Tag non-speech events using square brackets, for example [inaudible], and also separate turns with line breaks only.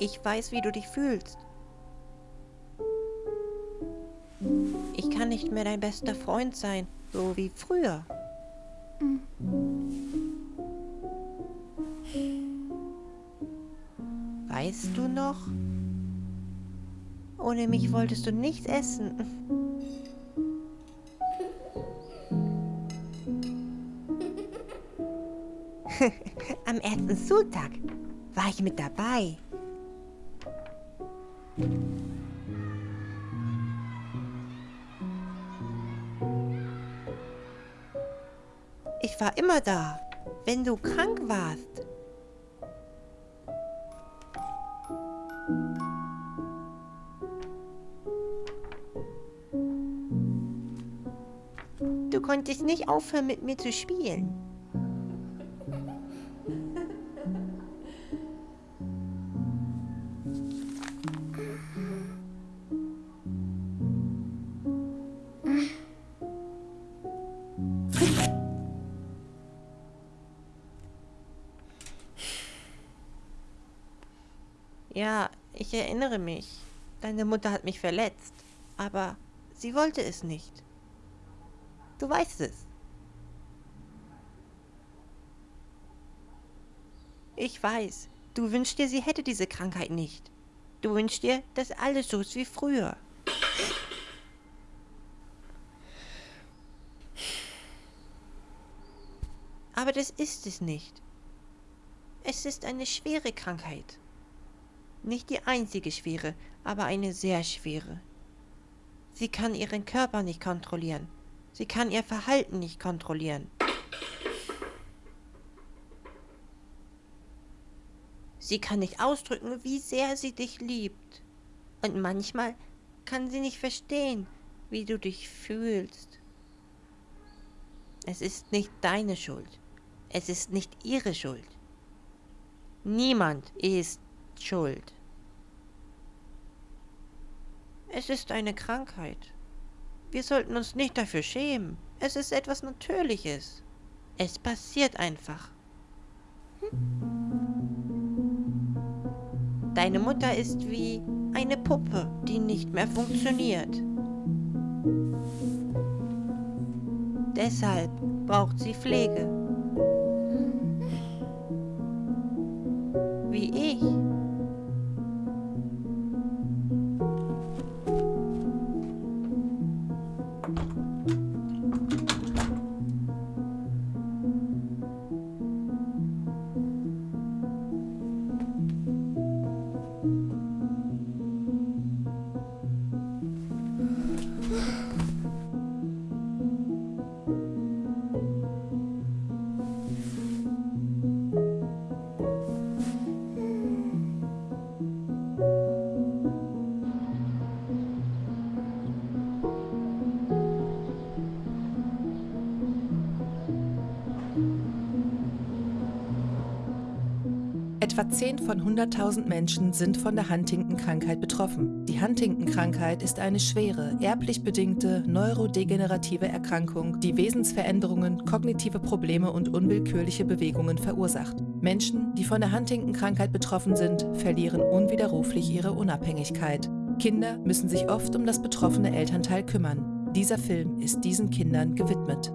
Ich weiß, wie du dich fühlst. Ich kann nicht mehr dein bester Freund sein, so wie früher. Weißt du noch? Ohne mich wolltest du nichts essen. [laughs] Am ersten Sultag war ich mit dabei. Ich war immer da, wenn du krank warst. Du konntest nicht aufhören, mit mir zu spielen. Ja, ich erinnere mich. Deine Mutter hat mich verletzt. Aber sie wollte es nicht. Du weißt es. Ich weiß, du wünschst dir, sie hätte diese Krankheit nicht. Du wünschst dir, dass alles so ist wie früher. Aber das ist es nicht. Es ist eine schwere Krankheit. Nicht die einzige schwere, aber eine sehr schwere. Sie kann ihren Körper nicht kontrollieren. Sie kann ihr Verhalten nicht kontrollieren. Sie kann nicht ausdrücken, wie sehr sie dich liebt. Und manchmal kann sie nicht verstehen, wie du dich fühlst. Es ist nicht deine Schuld. Es ist nicht ihre Schuld. Niemand ist schuld. Es ist eine Krankheit. Wir sollten uns nicht dafür schämen. Es ist etwas Natürliches. Es passiert einfach. Deine Mutter ist wie eine Puppe, die nicht mehr funktioniert. Deshalb braucht sie Pflege. Wie ich.
Etwa 10 von 100.000 Menschen sind von der Huntington-Krankheit betroffen. Die Huntington-Krankheit ist eine schwere, erblich bedingte, neurodegenerative Erkrankung, die Wesensveränderungen, kognitive Probleme und unwillkürliche Bewegungen verursacht. Menschen, die von der Huntington-Krankheit betroffen sind, verlieren unwiderruflich ihre Unabhängigkeit. Kinder müssen sich oft um das betroffene Elternteil kümmern. Dieser Film ist diesen Kindern gewidmet.